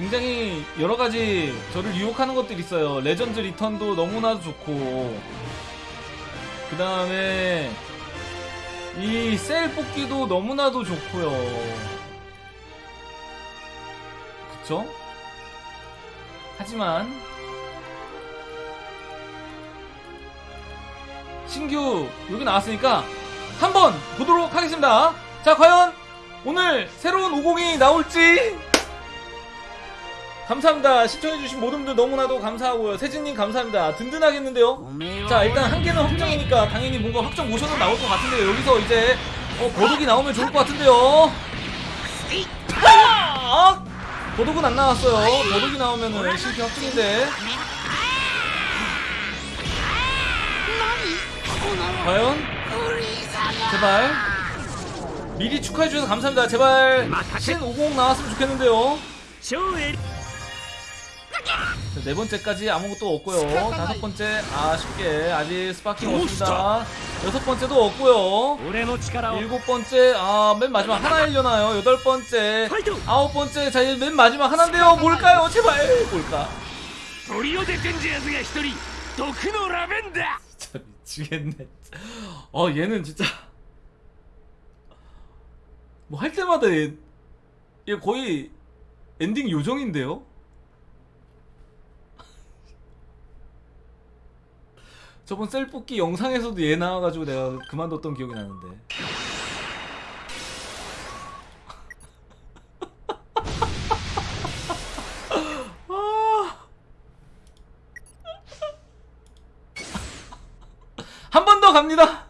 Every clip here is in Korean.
굉장히 여러 가지 저를 유혹하는 것들이 있어요. legend return도 너무나도 좋고, 그 다음에 이 셀 뽑기도 너무나도 좋고요. 그쵸? 하지만 신규 여기 나왔으니까 한번 보도록 하겠습니다. 자, 과연 오늘 새로운 50이 나올지 감사합니다. 시청해주신 모든 분들 너무나도 감사하고요. 세진님 감사합니다. 든든하겠는데요? 자, 일단 한 개는 확정이니까 당연히 뭔가 확정 모션은 나올 것 같은데요. 여기서 이제 어, 버독이 나오면 좋을 것 같은데요. 아! 버독은 안 나왔어요. 버독이 나오면은 실패 확정인데. 과연? 제발. 미리 축하해주셔서 감사합니다. 제발 신 50 나왔으면 좋겠는데요. 자, 네 번째까지 아무것도 없고요. 다섯 번째 아쉽게 아직 sparking 없습니다. 여섯 번째도 없고요. 일곱 번째 아 맨 마지막 하나 일려나요. 여덟 번째, 아홉 번째 자 이제 맨 마지막 하나인데요. 뭘까요? 제발 뭘까? 도끼노 라벤다. 진짜 미치겠네. 어 아, 얘는 진짜 뭐 할 때마다 얘, 얘 거의 엔딩 요정인데요. 저번 셀뽑기 영상에서도 얘 나와가지고 내가 그만뒀던 기억이 나는데. 아! 한번 더 갑니다!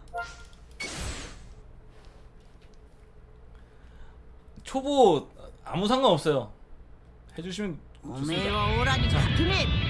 초보 아무 상관없어요. 해주시면 좋습니다.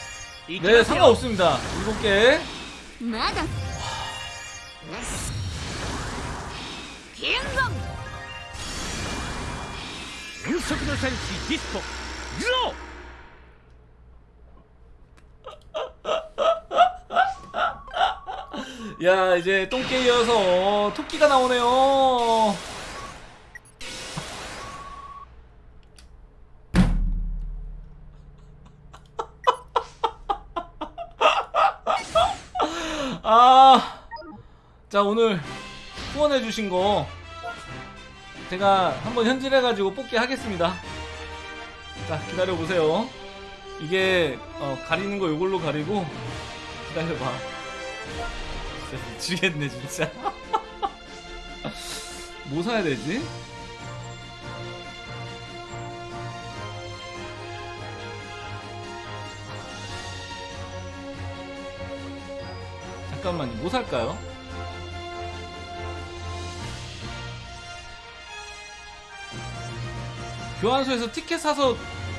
네, 상관없습니다. 일곱 개. 야, 이제 똥개이어서 토끼가 나오네요. 자 오늘 후원해주신 거 제가 한번 현질해가지고 뽑기 하겠습니다. 자 기다려 보세요. 이게 어, 가리는 거 이걸로 가리고 기다려봐. 진짜 미치겠네 진짜 뭐 사야 되지? 잠깐만요 뭐 살까요? 교환소에서 티켓 사서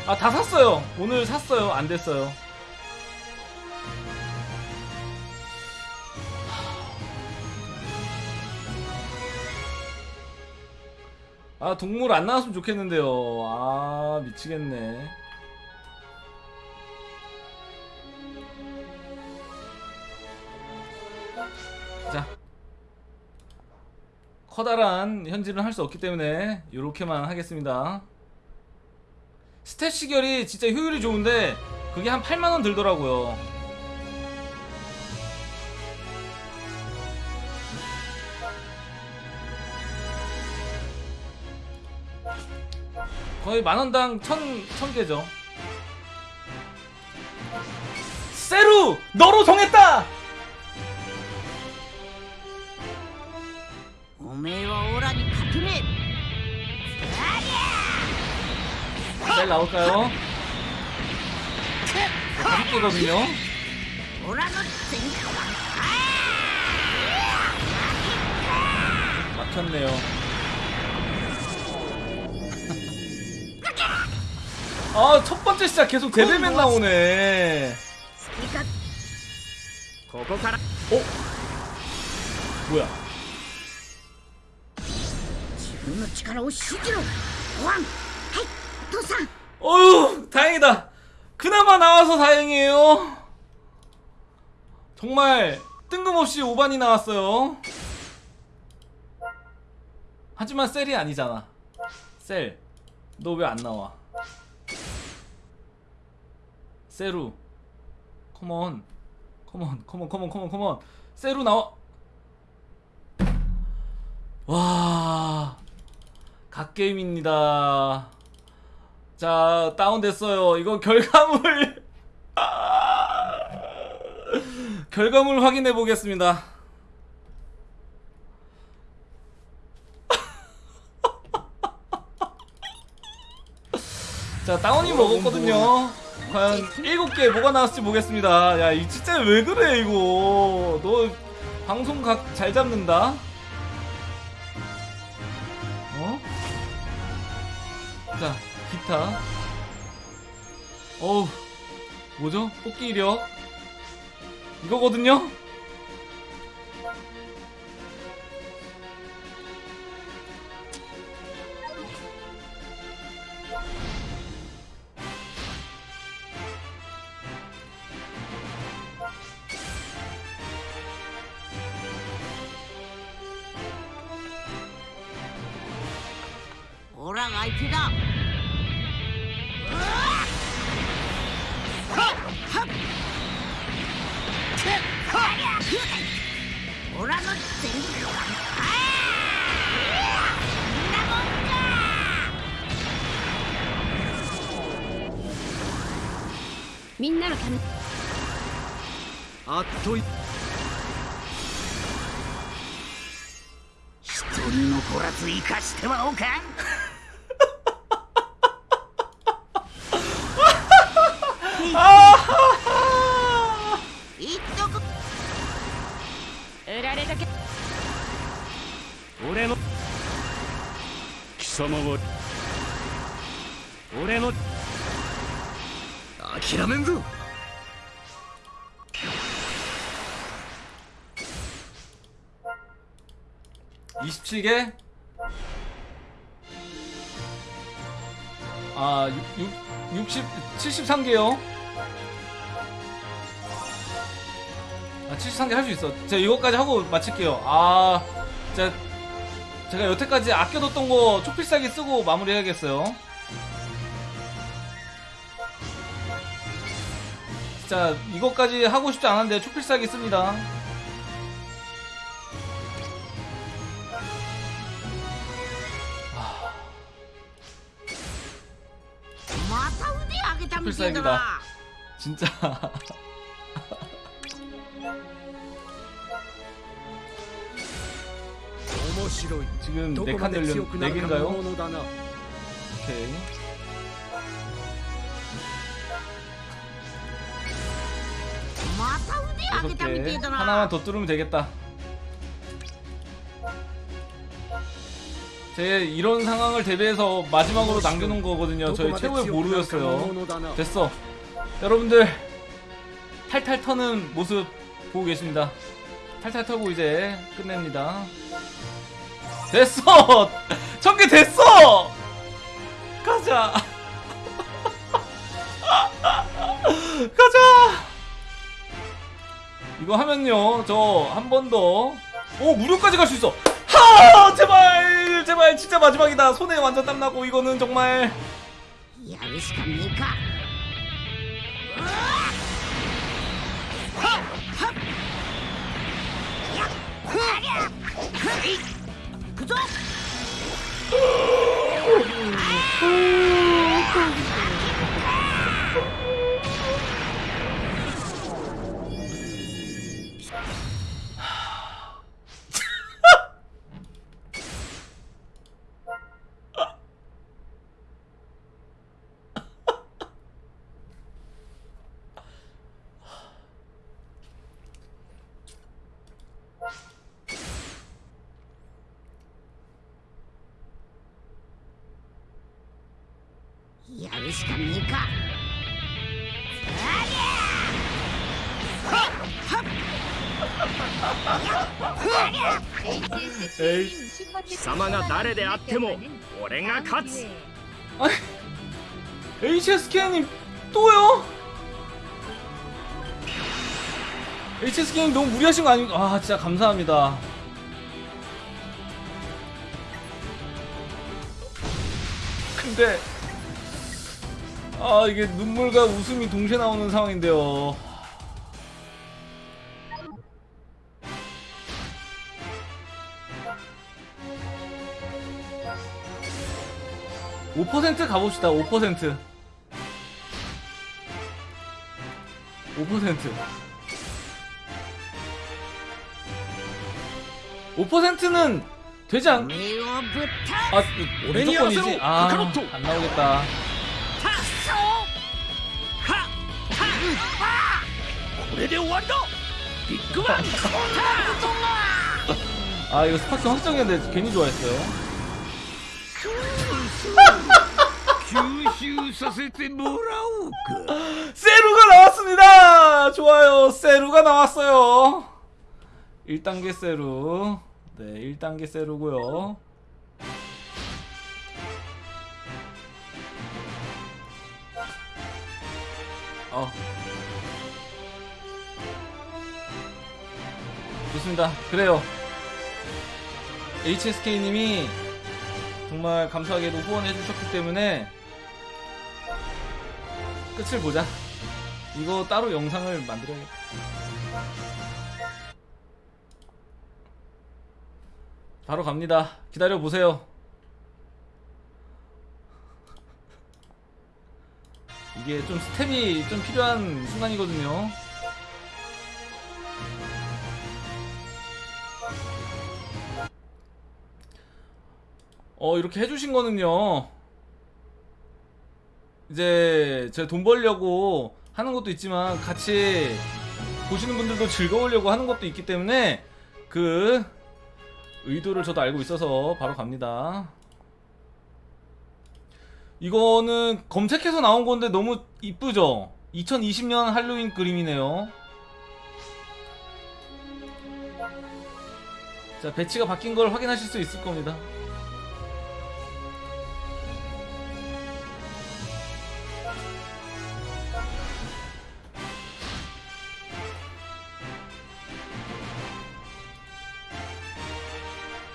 아 다 샀어요. 오늘 샀어요. 안 됐어요. 아 동물 안 나왔으면 좋겠는데요. 아 미치겠네. 자. 커다란 현질은 할 수 없기 때문에 이렇게만 하겠습니다 스탯 시결이 진짜 효율이 좋은데 그게 한 8만원 들더라고요 거의 만원당 천, 천 개죠. 세루! 너로 정했다! 잘 나올까요? 이거거든요 막혔네요 아 첫번째 시작 계속 데빌맨 나오네 어? 뭐야 지금의 힘을 실로 왕! 하이! 도사. 어휴 다행이다. 그나마 나와서 다행이에요. 정말 뜬금없이 5반이 나왔어요. 하지만 셀이 아니잖아. 셀, 너 왜 안 나와? 세루 컴온 컴온 컴온 컴온 컴온 컴온 세루 나와 와 갓게임입니다 자 다운됐어요. 이거 결과물. 결과물 확인해 보겠습니다. 자 다운이 먹었거든요. 과연 7개 뭐가 나왔을지 보겠습니다. 야 이 진짜 왜 그래 이거? 너 방송 각 잘 잡는다. 어? 자 기타 어우 뭐죠? 뽑기 이력 이거거든요? 오랑 아이티다 オラの全力みんなのためあっとい一人残らず生かしてはおかん。 잘해졌겠... 올해 너... 기사마와... 올해 너... 아키라멘구! 이십칠 개 아, 6, 6, 60, 73개요. 아, 73개 할 수 있어. 제가 이것까지 하고 마칠게요. 아 진짜 제가 여태까지 아껴뒀던 거 초필살기 쓰고 마무리해야겠어요. 진짜 이것까지 하고 싶지 않은데 초필살기 씁니다. 아. 초필살기다. 진짜. 지금 네칸 늘려 네 개인가요? 오케이. 여섯 개. 하나만 더 뚫으면 되겠다. 제 이런 상황을 대비해서 마지막으로 남겨놓은 거거든요. 저희 최고의 보루였어요. 됐어. 여러분들 탈탈 터는 모습 보고 계십니다. 탈탈 터고 이제 끝냅니다. 됐어! 천개 됐어! 가자! 가자! 이거 하면요 저 한 번 더 오 무료까지 갈 수 있어 하 제발 제발 진짜 마지막이다 손에 완전 땀나고 이거는 정말 야위시카니까 하! 하! 야! 하! ぞ。 るしかねえかエイ貴様が誰であっても俺が勝つ 아니 HSK님 또요? HSK님 너무 무리하신 거 아닌가? 아 진짜 감사합니다. 근데 아 이게 눈물과 웃음이 동시에 나오는 상황인데요 5% 가봅시다 5% 5% 5%는 되지 않... 아, 무조건이지? 아, 안 나오겠다. これで終わりだビッグバン 아, 이거 스파킹 확정이었는데 괜히 좋아했어요. 吸収させてもらおうか 세루가 나왔습니다! 좋아요. 세루가 나왔어요. 1단계 세루. 네, 1단계 세루고요. 어. 좋습니다. 그래요. HSK님이 정말 감사하게도 후원해 주셨기 때문에 끝을 보자. 이거 따로 영상을 만들어야겠다. 바로 갑니다. 기다려 보세요. 이게 좀 스텝이 좀 필요한 순간이거든요. 어, 이렇게 해주신 거는요. 이제 제가 돈 벌려고 하는 것도 있지만 같이 보시는 분들도 즐거우려고 하는 것도 있기 때문에 그 의도를 저도 알고 있어서 바로 갑니다. 이거는 검색해서 나온 건데 너무 이쁘죠? 2020년 할로윈 그림이네요. 자, 배치가 바뀐 걸 확인하실 수 있을 겁니다.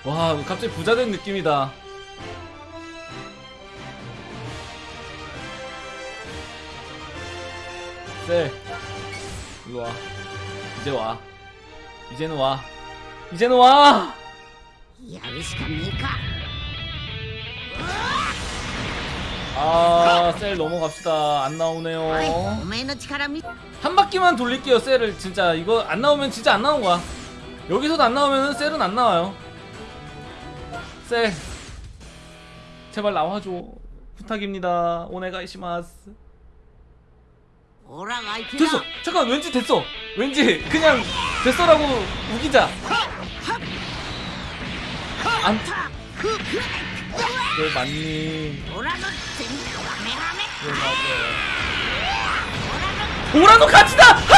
와 갑자기 부자 된 느낌이다 쎄 일로와 이제 와 이제는 와 이제는 와 아, 셀 넘어갑시다. 안 나오네요. 한 바퀴만 돌릴게요, 셀을. 진짜 이거 안 나오면 진짜 안 나온 거야. 여기서도 안 나오면 셀은 안 나와요. 셀. 제발 나와줘. 부탁입니다. 오네가이시마스. オラが相手 됐어. だ 잠깐 왠지 됐어. 왠지 그냥 됐어라고 우기자. 안. 네 맞니? オラの全部はメラメ 네 맞아. 보라도 같이다. 하!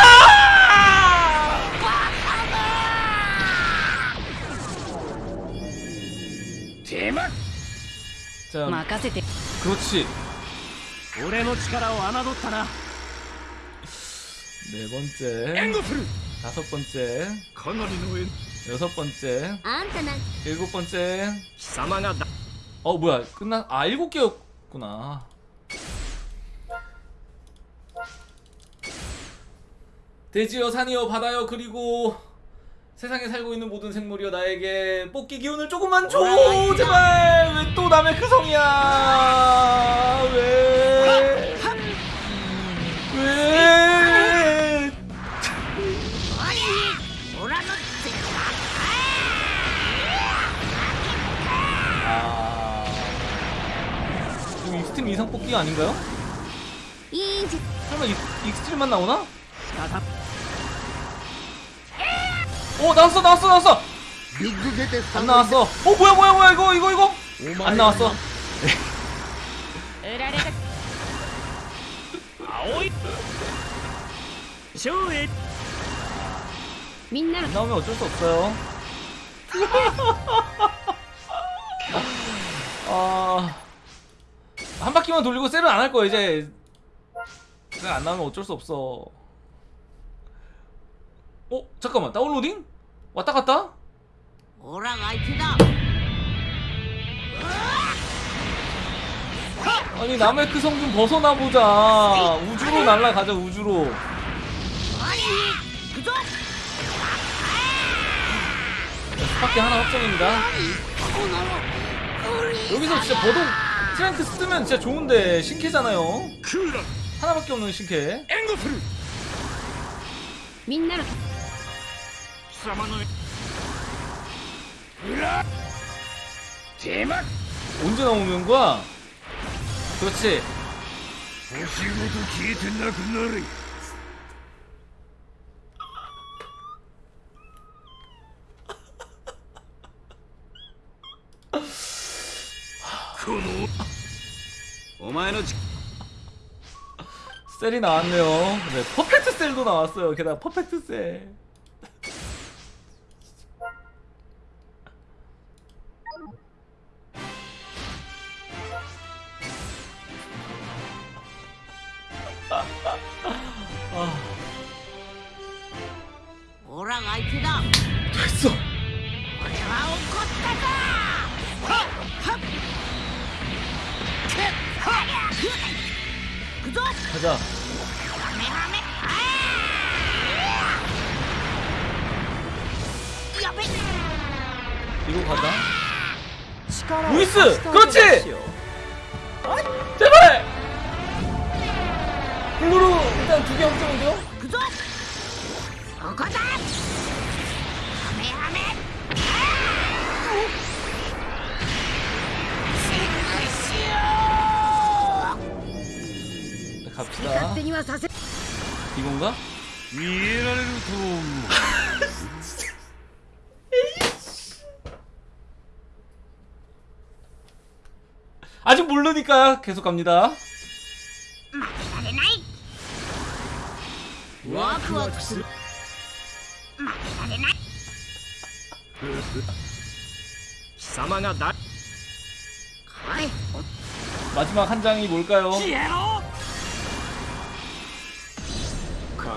手間 자, 任せて 그렇지. 俺の力を侮ったな 네 번째. 다섯 번째. 여섯 번째. 일곱 번째. 어 뭐야. 끝나 아 일곱 개였구나. 돼지여 산이여 바다여 그리고 세상에 살고 있는 모든 생물이여 나에게 뽑기 기운을 조금만 줘! 제발! 왜 또 남의 그 크성이야? 왜? 이상 뽑기 아닌가요? 설마 익, 스트림만 나오나? 오 어, 나왔어 나왔어 나왔어! 안 나왔어. 오 뭐야 뭐야 뭐야 이거 이거 이거! 안 나왔어. 안 나오면 어쩔 수 없어요. 아... 한 바퀴만 돌리고 셀은 안할 거야 이제 그냥 안 나오면 어쩔 수 없어 어? 잠깐만 downloading? 왔다 갔다? 오랑아이티다 아니 남의 그 성 좀 벗어나보자 우주로 날라가자 우주로 네, sparking 하나 확정입니다 여기서 진짜 버둥! 독 트랭크 쓰면 진짜 좋은데 신캐잖아요. クーラン 하나밖에 없는 신캐. 援護するみんなの貴様の裏手間 언제 나오는 거야? 그렇지. 星ごと消えてなくなれ 오마이노 셀이 나왔네요. 네, 퍼펙트 셀도 나왔어요. 게다가 퍼펙트 셀. 아직 모르니까 계속 갑니다. 마지막 한 장이 뭘까요?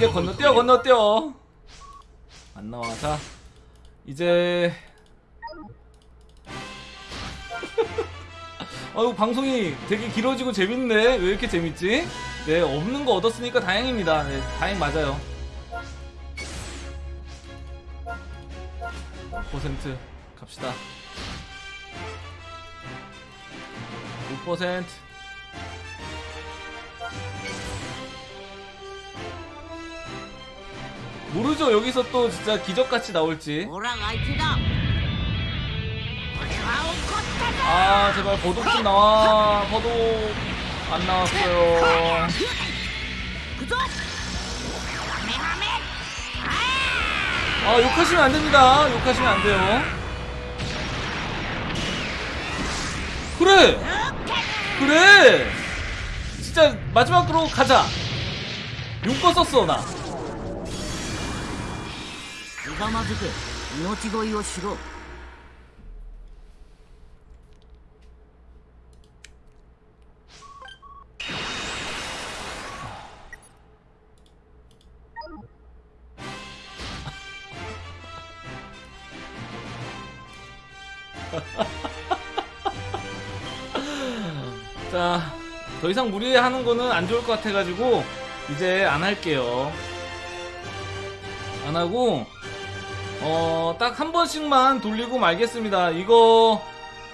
그냥 건너뛰어 건너뛰어. 안 나와 자 이제. 아유 방송이 되게 길어지고 재밌네. 왜 이렇게 재밌지? 네 없는 거 얻었으니까 다행입니다. 네 다행 맞아요. 5% 갑시다. 6% 모르죠. 여기서 또 진짜 기적같이 나올지. 아 제발 버독 좀 나와. 버독 안 나왔어요. 아 욕하시면 안됩니다. 욕하시면 안돼요. 그래! 그래! 진짜 마지막으로 가자. 용거 썼어 나. ひざまずけ命乞いをしろ 자 더 이상 무리하는 거는 안 좋을 것 같아가지고 이제 안 할게요. 안 하고 어, 딱 한 번씩만 돌리고 말겠습니다. 이거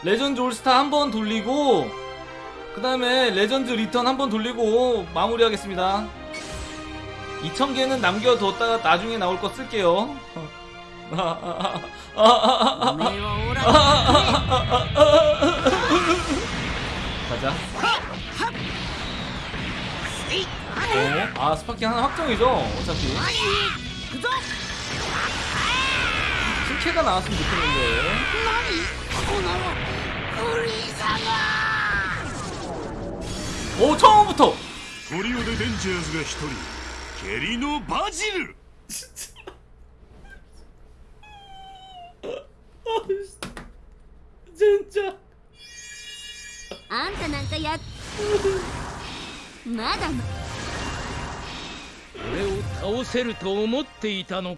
legend all star 한 번 돌리고 그 다음에 legend return 한 번 돌리고 마무리하겠습니다. 2,000개는 남겨뒀다가 나중에 나올 거 쓸게요. 가자. 어? 아 스파킹 하나 확정이죠 어차피 行くぞ 실캐가 나왔으면 좋겠는데 何このフリーザが 오 처음부터 トリオでデンジャーズが一人ケリのバジル 진짜 あんたなんかやまだま俺を倒せると思っていたの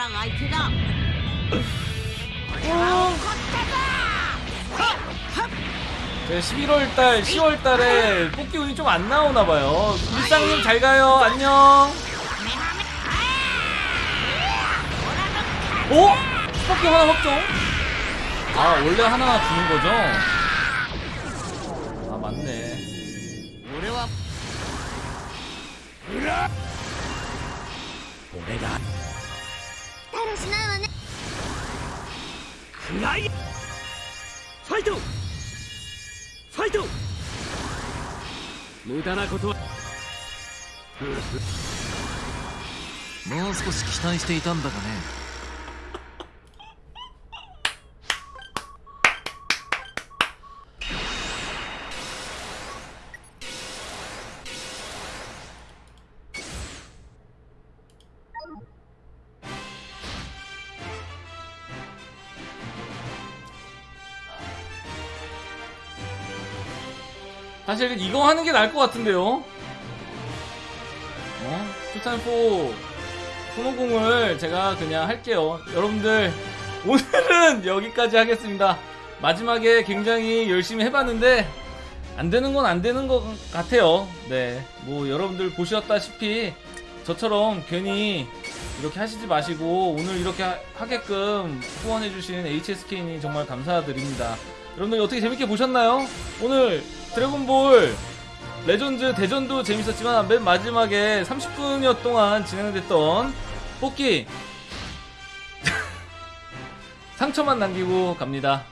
너랑 아이티랑 11월달, 10월달에 뽑기 운이 좀 안 나오나봐요. 물상님 잘가요. 안녕. 오? 어? 뽑기 하나 확정? 아 원래 하나 주는거죠? 아 맞네. 올해와 だらしないわね。クライファイト。ファイト。無駄なことは。もう少し期待していたんだがね「 사실 이거 하는 게 나을 것 같은데요. 어? 투탄4 손오공을 제가 그냥 할게요. 여러분들 오늘은 여기까지 하겠습니다. 마지막에 굉장히 열심히 해봤는데 안 되는 건 안 되는 것 같아요. 네, 뭐 여러분들 보셨다시피 저처럼 괜히 이렇게 하시지 마시고 오늘 이렇게 하- 하게끔 후원해주신 HSK님 정말 감사드립니다. 여러분들 어떻게 재밌게 보셨나요? 오늘 드래곤볼 레전드 대전도 재밌었지만 맨 마지막에 30분여 동안 진행됐던 뽑기 상처만 남기고 갑니다.